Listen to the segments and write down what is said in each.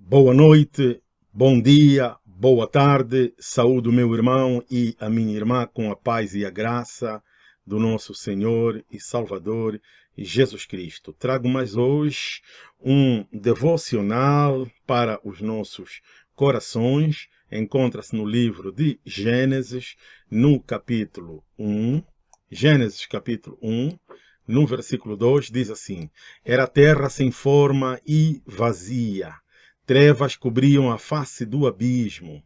Boa noite, bom dia, boa tarde, saúde o meu irmão e a minha irmã com a paz e a graça do nosso Senhor e Salvador Jesus Cristo. Trago mais hoje um devocional para os nossos corações. Encontra-se no livro de Gênesis, no capítulo 1. Gênesis capítulo 1, no versículo 2, diz assim, Era terra sem forma e vazia, Trevas cobriam a face do abismo,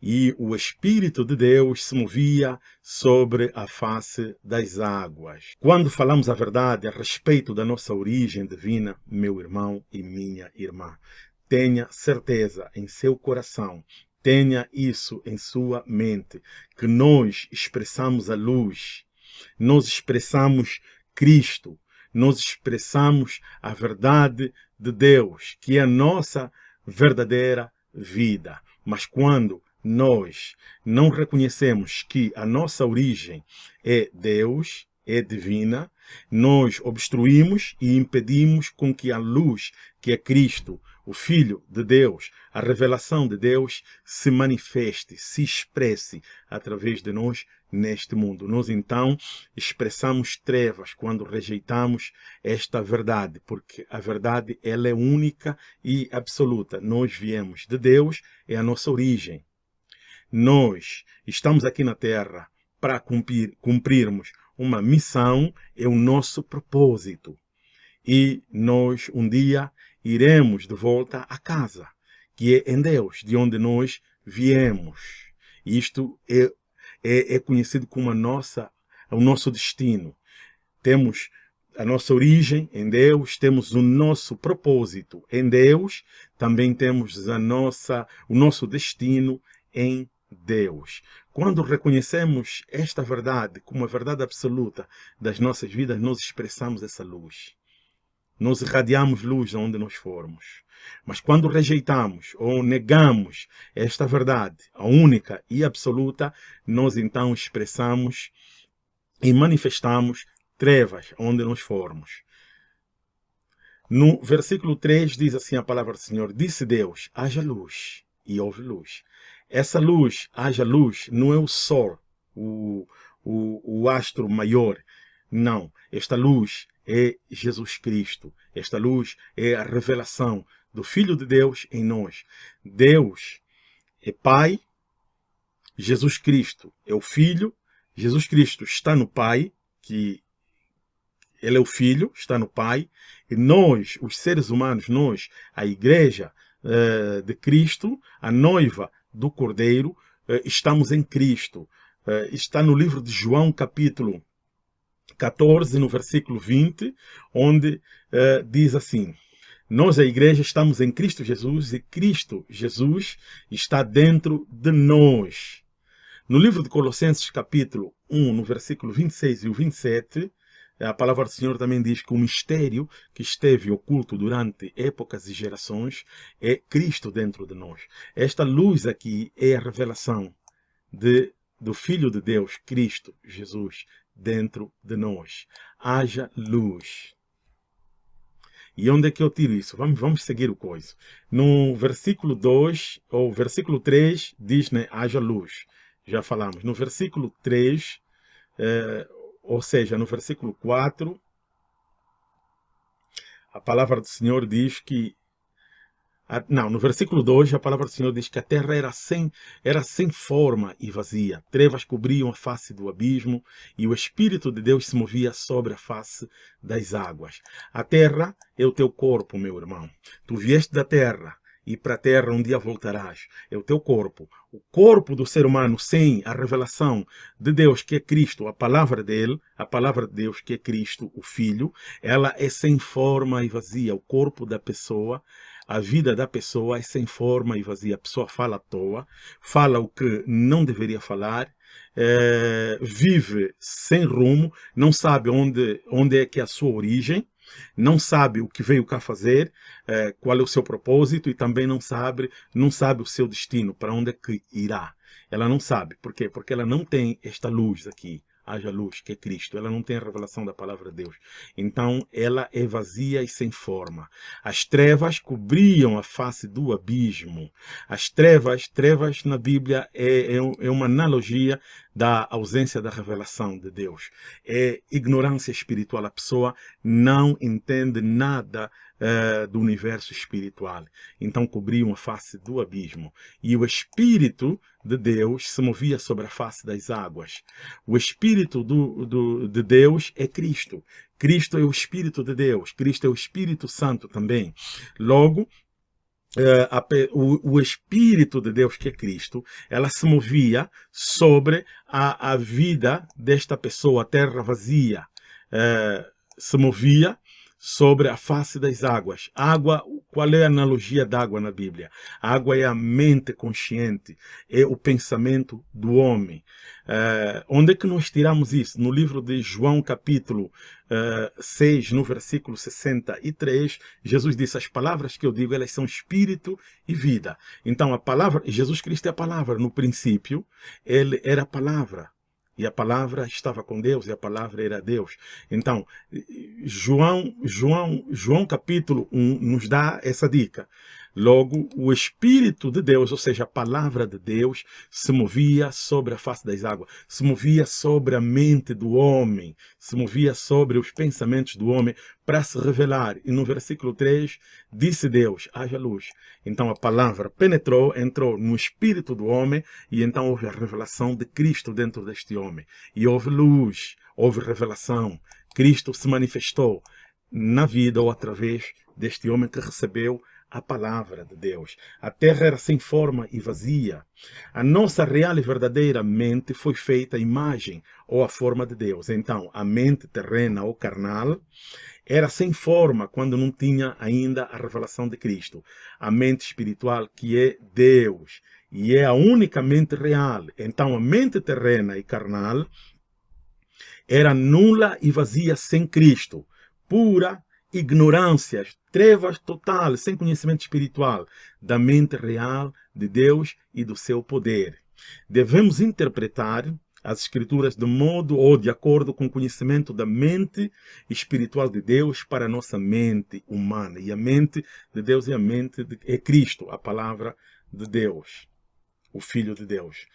e o Espírito de Deus se movia sobre a face das águas. Quando falamos a verdade a respeito da nossa origem divina, meu irmão e minha irmã, tenha certeza em seu coração, tenha isso em sua mente, que nós expressamos a luz, nós expressamos Cristo, nós expressamos a verdade de Deus, que é a nossa verdadeira vida. Mas quando nós não reconhecemos que a nossa origem é Deus, é divina, nós obstruímos e impedimos com que a luz, que é Cristo, o Filho de Deus, a revelação de Deus, se manifeste, se expresse através de nós neste mundo. Nós então expressamos trevas quando rejeitamos esta verdade, porque a verdade ela é única e absoluta. Nós viemos de Deus, é a nossa origem. Nós estamos aqui na Terra para cumprir, cumprirmos uma missão, é o nosso propósito. E nós um dia iremos de volta a casa, que é em Deus, de onde nós viemos. Isto é, é, é conhecido como a nossa, o nosso destino. Temos a nossa origem em Deus, temos o nosso propósito em Deus, também temos a nossa, o nosso destino em Deus. Quando reconhecemos esta verdade como a verdade absoluta das nossas vidas, nós expressamos essa luz. Nós irradiamos luz onde nós formos. Mas quando rejeitamos ou negamos esta verdade, a única e absoluta, nós então expressamos e manifestamos trevas onde nós formos. No versículo 3 diz assim a palavra do Senhor, disse Deus, haja luz, e houve luz. Essa luz, haja luz, não é o sol, o, o, o astro maior, não. Esta luz é Jesus Cristo. Esta luz é a revelação do Filho de Deus em nós. Deus é Pai, Jesus Cristo é o Filho, Jesus Cristo está no Pai, que ele é o Filho, está no Pai, e nós, os seres humanos, nós, a Igreja uh, de Cristo, a noiva do Cordeiro, uh, estamos em Cristo. Uh, está no livro de João, capítulo 14, no versículo 20, onde uh, diz assim, nós, a igreja, estamos em Cristo Jesus e Cristo Jesus está dentro de nós. No livro de Colossenses, capítulo 1, no versículo 26 e o 27, a palavra do Senhor também diz que o mistério que esteve oculto durante épocas e gerações é Cristo dentro de nós. Esta luz aqui é a revelação de, do Filho de Deus, Cristo Jesus, dentro de nós. Haja luz. E onde é que eu tiro isso? Vamos, vamos seguir o coisa. No versículo 2, ou versículo 3, diz, né, haja luz. Já falamos. No versículo 3, eh, ou seja, no versículo 4, a palavra do Senhor diz que não, no versículo 2, a palavra do Senhor diz que a terra era sem, era sem forma e vazia. Trevas cobriam a face do abismo e o Espírito de Deus se movia sobre a face das águas. A terra é o teu corpo, meu irmão. Tu vieste da terra e para a terra um dia voltarás. É o teu corpo. O corpo do ser humano sem a revelação de Deus, que é Cristo, a palavra dele, a palavra de Deus, que é Cristo, o Filho, ela é sem forma e vazia. O corpo da pessoa a vida da pessoa é sem forma e vazia. A pessoa fala à toa, fala o que não deveria falar, é, vive sem rumo, não sabe onde, onde é que é a sua origem, não sabe o que veio cá fazer, é, qual é o seu propósito e também não sabe, não sabe o seu destino, para onde é que irá. Ela não sabe. Por quê? Porque ela não tem esta luz aqui, haja luz, que é Cristo. Ela não tem a revelação da palavra de Deus. Então, ela é vazia e sem forma. As trevas cobriam a face do abismo. As trevas, trevas na Bíblia é, é, é uma analogia da ausência da revelação de Deus. É ignorância espiritual. A pessoa não entende nada uh, do universo espiritual. Então cobriam a face do abismo. E o Espírito de Deus se movia sobre a face das águas. O Espírito do, do, de Deus é Cristo. Cristo é o Espírito de Deus. Cristo é o Espírito Santo também. Logo, Uh, a, o, o, Espírito de Deus, que é Cristo, ela se movia sobre a, a vida desta pessoa, a terra vazia. Uh, se movia sobre a face das águas. Água, qual é a analogia da água na Bíblia? A água é a mente consciente, é o pensamento do homem. Uh, onde é que nós tiramos isso? No livro de João, capítulo uh, eh, 6, no versículo 63, Jesus disse, as palavras que eu digo, elas são espírito e vida. Então, a palavra, Jesus Cristo é a palavra. No princípio, ele era a palavra. E a palavra estava com Deus e a palavra era Deus. Então, João, João, João capítulo 1 nos dá essa dica. Logo, o Espírito de Deus, ou seja, a palavra de Deus, se movia sobre a face das águas, se movia sobre a mente do homem, se movia sobre os pensamentos do homem para se revelar. E no versículo 3, disse Deus, haja luz. Então a palavra penetrou, entrou no espírito do homem e então houve a revelação de Cristo dentro deste homem. E houve luz, houve revelação. Cristo se manifestou na vida ou através deste homem que recebeu a palavra de Deus. A terra era sem forma e vazia. A nossa real e verdadeira mente foi feita a imagem ou a forma de Deus. Então, a mente terrena ou carnal era sem forma quando não tinha ainda a revelação de Cristo. A mente espiritual que é Deus e é a única mente real. Então, a mente terrena e carnal era nula e vazia sem Cristo, pura ignorâncias, trevas total, sem conhecimento espiritual da mente real de Deus e do seu poder. Devemos interpretar as escrituras de modo ou de acordo com o conhecimento da mente espiritual de Deus para a nossa mente humana. E a mente de Deus é a mente de, é Cristo, a palavra de Deus, o Filho de Deus.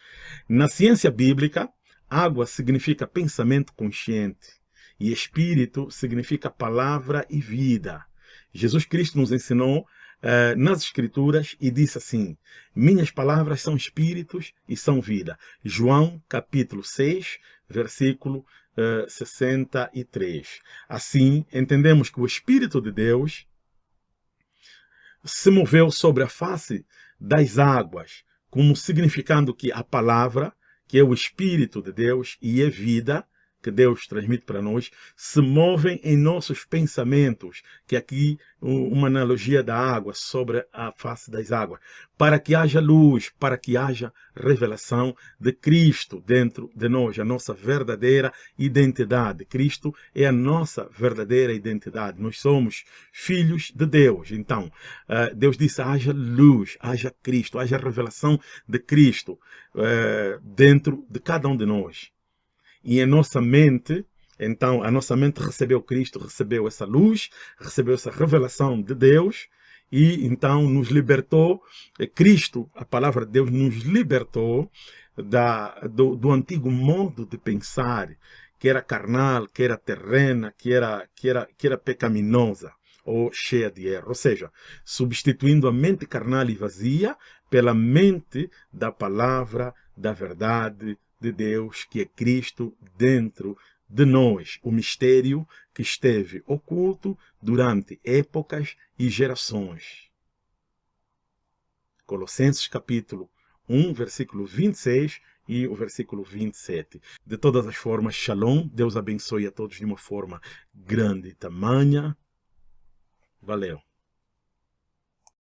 Na ciência bíblica, água significa pensamento consciente. E espírito significa palavra e vida. Jesus Cristo nos ensinou uh, nas Escrituras e disse assim, minhas palavras são espíritos e são vida. João capítulo 6, versículo eh, 63. Assim, entendemos que o Espírito de Deus se moveu sobre a face das águas, como significando que a palavra, que é o Espírito de Deus e é vida, que Deus transmite para nós se movem em nossos pensamentos, que aqui uma analogia da água sobre a face das águas, para que haja luz, para que haja revelação de Cristo dentro de nós, a nossa verdadeira identidade. Cristo é a nossa verdadeira identidade. Nós somos filhos de Deus. Então, eh, Deus disse, haja luz, haja Cristo, haja revelação de Cristo eh, dentro de cada um de nós. E a nossa mente, então, a nossa mente recebeu Cristo, recebeu essa luz, recebeu essa revelação de Deus, e então nos libertou, Cristo, a palavra de Deus, nos libertou da, do, do antigo modo de pensar, que era carnal, que era terrena, que era, que era, que era pecaminosa ou cheia de erro. Ou seja, substituindo a mente carnal e vazia pela mente da palavra, da verdade, de Deus, que é Cristo, dentro de nós, o mistério que esteve oculto durante épocas e gerações. Colossenses capítulo 1, versículo 26 e o versículo 27. De todas as formas, Shalom, Deus abençoe a todos de uma forma grande tamanha. Valeu.